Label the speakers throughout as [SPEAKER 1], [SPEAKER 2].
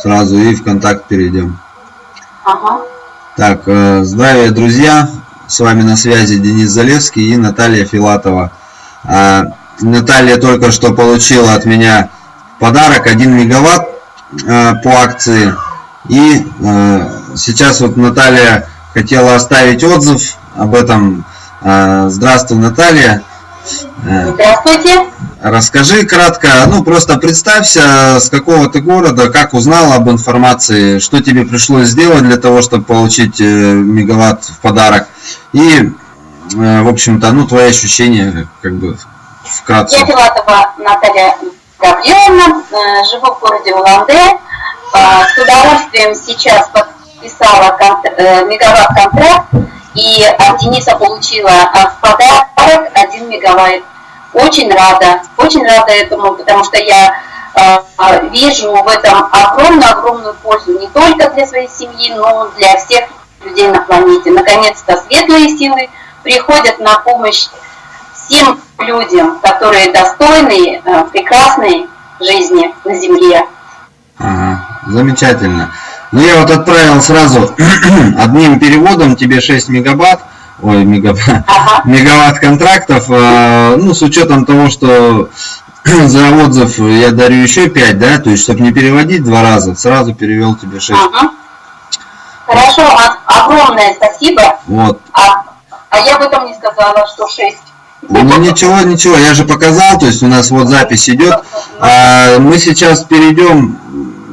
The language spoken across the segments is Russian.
[SPEAKER 1] сразу и в контакт перейдем.
[SPEAKER 2] Ага.
[SPEAKER 1] Так, э, здравия, друзья! С вами на связи Денис Залевский и Наталья Филатова. А, Наталья только что получила от меня подарок 1 мегаватт э, по акции. И э, сейчас вот Наталья хотела оставить отзыв об этом. Здравствуй, Наталья.
[SPEAKER 2] Здравствуйте.
[SPEAKER 1] Расскажи кратко, ну просто представься, с какого ты города, как узнал об информации, что тебе пришлось сделать для того, чтобы получить мегаватт в подарок. И, в общем-то, ну твои ощущения, как бы, вкратце.
[SPEAKER 2] Я Филатова Наталья Гавриловна, живу в городе Уланде. С удовольствием сейчас подписала мегаватт-контракт и от Дениса получила в подарок 1 мегаватт. Очень рада, очень рада этому, потому что я э, вижу в этом огромную-огромную пользу не только для своей семьи, но и для всех людей на планете. Наконец-то светлые силы приходят на помощь всем людям, которые достойны э, прекрасной жизни на Земле.
[SPEAKER 1] Ага, замечательно. Ну, я вот отправил сразу одним переводом тебе 6 мегабат, ой, мегабат, ага. мегаватт контрактов, э, ну, с учетом того, что за отзыв я дарю еще 5, да, то есть, чтобы не переводить два раза, сразу перевел тебе 6. Ага.
[SPEAKER 2] Хорошо, а, огромное спасибо.
[SPEAKER 1] Вот.
[SPEAKER 2] А, а я об этом не сказала, что 6.
[SPEAKER 1] Ну ничего, ничего, я же показал, то есть у нас вот запись идет. А, мы сейчас перейдем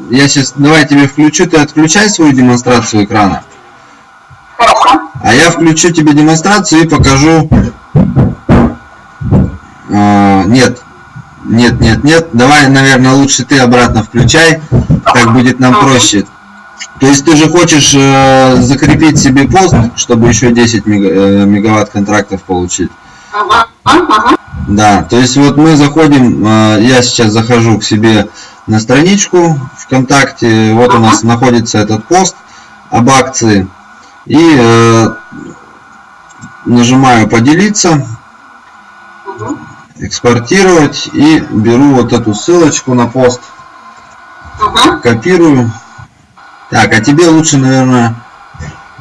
[SPEAKER 1] я сейчас, давай тебе включу, ты отключай свою демонстрацию экрана. А я включу тебе демонстрацию и покажу... А, нет, нет, нет, нет. Давай, наверное, лучше ты обратно включай. Так будет нам проще. То есть ты же хочешь э, закрепить себе пост, чтобы еще 10 мега, э, мегаватт контрактов получить? Да, то есть вот мы заходим, э, я сейчас захожу к себе на страничку ВКонтакте. Вот у нас находится этот пост об акции. И э, нажимаю поделиться, экспортировать и беру вот эту ссылочку на пост, копирую. Так, а тебе лучше, наверное,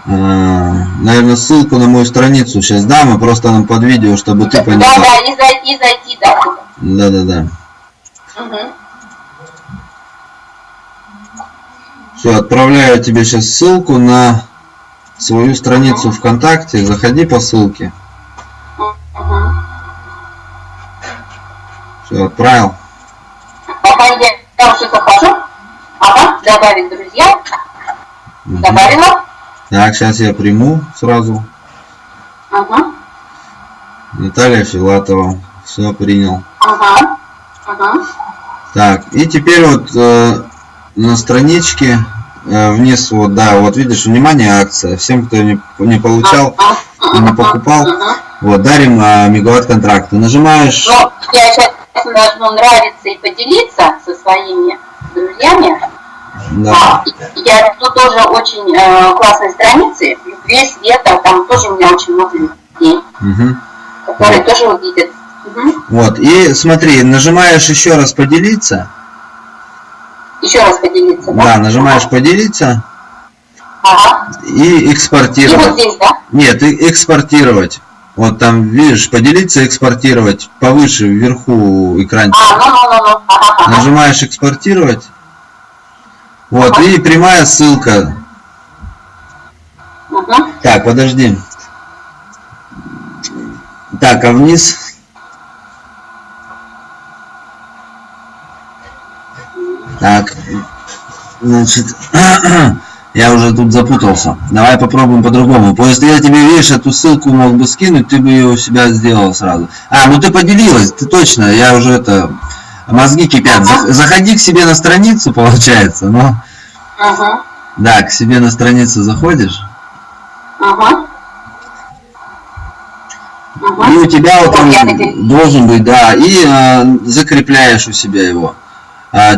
[SPEAKER 1] э, наверное, ссылку на мою страницу сейчас дам, и просто нам под видео, чтобы ты понял.
[SPEAKER 2] Да, да, и зайти, зайти, да.
[SPEAKER 1] Да, да, да. Угу. Все, отправляю тебе сейчас ссылку на свою страницу ВКонтакте. Заходи по ссылке. Все, отправил.
[SPEAKER 2] Я уже захожу. Ага, добавить друзья. Угу. Добавила.
[SPEAKER 1] Так, сейчас я приму сразу.
[SPEAKER 2] Ага.
[SPEAKER 1] Наталья Филатова. Все, принял.
[SPEAKER 2] Ага. Ага.
[SPEAKER 1] Так, и теперь вот э, на страничке Э, вниз, вот, да, вот видишь, внимание, акция. Всем, кто не, не получал, не покупал, вот, дарим а, мегаватт контракты. Нажимаешь...
[SPEAKER 2] Ну, я сейчас нажму нравится и поделиться со своими друзьями.
[SPEAKER 1] Да.
[SPEAKER 2] Я тут тоже очень э, классные страницы, весь света, там тоже у меня очень много людей, угу. которые вот. тоже увидят.
[SPEAKER 1] Угу. Вот, и смотри, нажимаешь еще раз поделиться.
[SPEAKER 2] Еще раз поделиться, да?
[SPEAKER 1] Да, нажимаешь поделиться.
[SPEAKER 2] Ага.
[SPEAKER 1] И экспортировать.
[SPEAKER 2] И вот здесь, да?
[SPEAKER 1] Нет, и экспортировать. Вот там, видишь, поделиться, экспортировать. Повыше, вверху экранчика.
[SPEAKER 2] А, ну, ну, ну, ну. Ага,
[SPEAKER 1] Нажимаешь экспортировать. Вот, ага. и прямая ссылка.
[SPEAKER 2] Ага.
[SPEAKER 1] Так, подожди. Так, а вниз Так, значит, я уже тут запутался. Давай попробуем по-другому. Просто я тебе, видишь, эту ссылку мог бы скинуть, ты бы ее у себя сделал сразу. А, ну ты поделилась, ты точно, я уже это... Мозги кипят. Заходи к себе на страницу, получается, но...
[SPEAKER 2] Ага.
[SPEAKER 1] Да, к себе на страницу заходишь.
[SPEAKER 2] Ага.
[SPEAKER 1] И у тебя вот он должен быть, да, и э, закрепляешь у себя его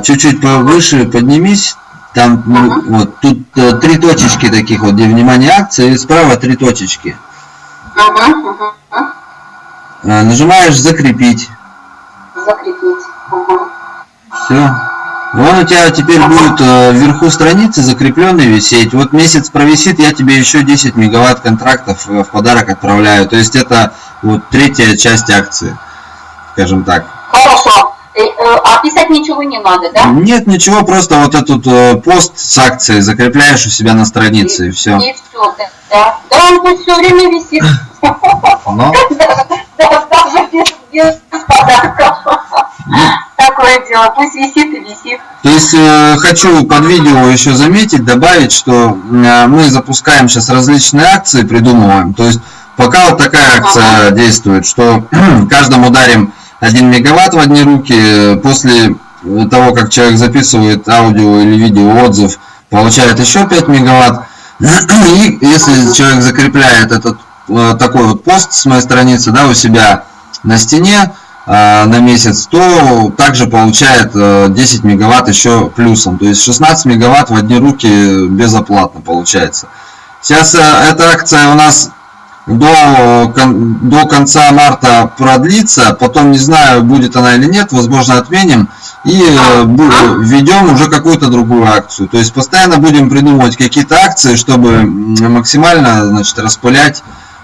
[SPEAKER 1] чуть-чуть повыше поднимись, там ну, вот тут э, три точечки таких вот, где внимание акции, и справа три точечки. А, нажимаешь закрепить.
[SPEAKER 2] Закрепить.
[SPEAKER 1] Все. Он у тебя теперь будет э, вверху страницы закрепленный висеть. Вот месяц провисит, я тебе еще 10 мегаватт контрактов э, в подарок отправляю. То есть это вот третья часть акции, скажем так.
[SPEAKER 2] Хорошо. Э, а писать ничего не надо, да?
[SPEAKER 1] Нет, ничего, просто вот этот э, пост с акцией закрепляешь у себя на странице и, и все.
[SPEAKER 2] И все, да. Да, он будет все время висит.
[SPEAKER 1] Но?
[SPEAKER 2] Даже без подарков. Такое дело, пусть висит и висит.
[SPEAKER 1] То есть э, хочу под видео еще заметить, добавить, что э, мы запускаем сейчас различные акции, придумываем. То есть пока вот такая акция действует, что каждому дарим 1 мегаватт в одни руки, после того, как человек записывает аудио или видео отзыв, получает еще 5 мегаватт. И если человек закрепляет этот э, такой вот пост с моей страницы да, у себя на стене, Э, на месяц, то также получает 10 э, мегаватт еще плюсом. То есть 16 мегаватт в одни руки безоплатно получается. Сейчас э, эта акция у нас до, до конца марта продлится, потом не знаю, будет она или нет, возможно отменим и введем уже какую-то другую акцию. То есть постоянно будем придумывать какие-то акции, чтобы максимально значит, распылять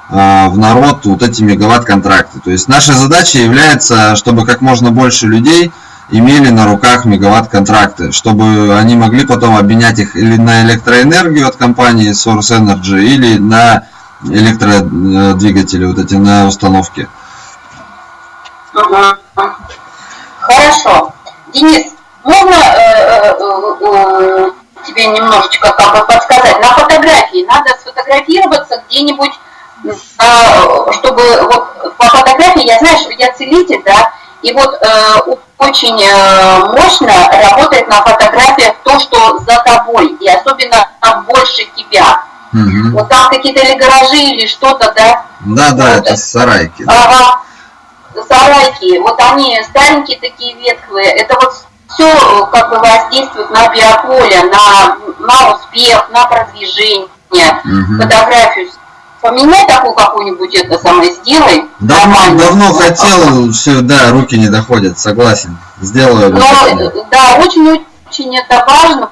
[SPEAKER 1] а, в народ вот эти мегаватт-контракты. То есть наша задача является, чтобы как можно больше людей имели на руках мегаватт-контракты, чтобы они могли потом обменять их или на электроэнергию от компании Source Energy, или на электродвигатели, вот эти на установке.
[SPEAKER 2] Хорошо. Денис, можно э, э, э, тебе немножечко как бы подсказать? На фотографии надо сфотографироваться где-нибудь а, чтобы вот по фотографии, я знаю, что я целитель, да, и вот э, очень э, мощно работает на фотографиях то, что за тобой, и особенно больше тебя. Угу. Вот там какие-то или гаражи, или что-то, да?
[SPEAKER 1] Да, да, вот. это сарайки.
[SPEAKER 2] Да. Ага, сарайки, вот они старенькие такие ветхлые, это вот все как бы воздействует на биополе, на, на успех, на продвижение, угу. фотографию поменяй такую какую-нибудь это самое, сделай.
[SPEAKER 1] Давно, давно хотел, все, да, руки не доходят, согласен. Сделаю.
[SPEAKER 2] Но, да, очень очень это важно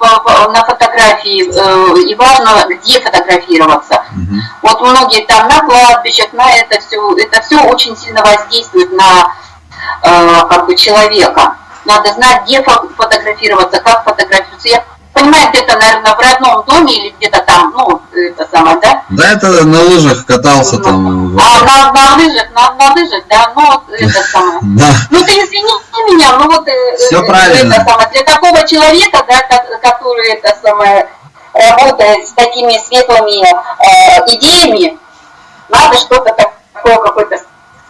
[SPEAKER 2] на фотографии э, и важно где фотографироваться. Угу. Вот многие там на кладбищах, на это все, это все очень сильно воздействует на э, как бы человека. Надо знать, где фотографироваться, как фотографироваться. Я понимаю, где-то, наверное, в родном доме или где-то там, ну, это самое, да?
[SPEAKER 1] Да, это на лыжах катался ну, там.
[SPEAKER 2] А, на, на лыжах, на, на лыжах, да, ну, вот это самое.
[SPEAKER 1] Да.
[SPEAKER 2] Ну, ты извини меня, ну, вот...
[SPEAKER 1] Э, Все правильно.
[SPEAKER 2] Это самое, для такого человека, да, который, это самое, работает с такими светлыми э, идеями, надо что-то такое, какое-то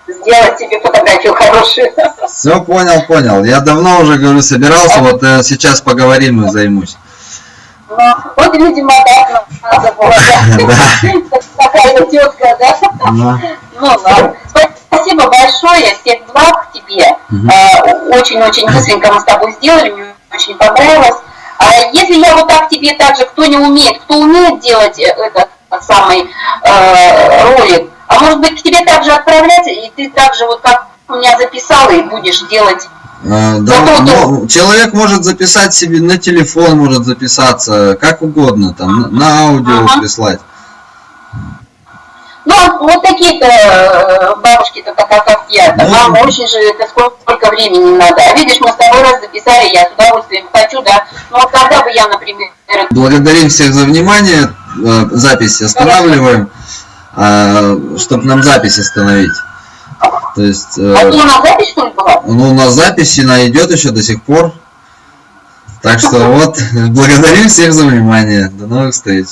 [SPEAKER 2] сделать себе фотографию хорошую.
[SPEAKER 1] Все, понял, понял. Я давно уже, говорю, собирался, вот э, сейчас поговорим и займусь.
[SPEAKER 2] Вот, видимо, так надо было. Такая тетка, да? Ну, ладно. Спасибо большое, всех благ тебе. А, очень-очень быстренько мы с тобой сделали, мне очень понравилось. А если я вот так тебе также, кто не умеет, кто умеет делать э, этот самый э, ролик, а может быть к тебе также отправлять, и ты также вот как у меня записала и будешь делать
[SPEAKER 1] да, ну, человек может записать себе на телефон, может записаться, как угодно, там, на аудио ага. прислать.
[SPEAKER 2] Ну, вот такие-то э, бабушки-то, такая как я, ну, нам очень же это сколько, сколько времени надо. А видишь, мы с тобой раз записали, я с удовольствием хочу, да. Но вот когда бы я, например...
[SPEAKER 1] Благодарим всех за внимание, э, запись останавливаем, чтобы нам запись остановить. То есть,
[SPEAKER 2] э, а у нас запись что ли была?
[SPEAKER 1] Ну, у нас запись, она идет еще до сих пор. Так что вот, благодарим всех за внимание. До новых встреч.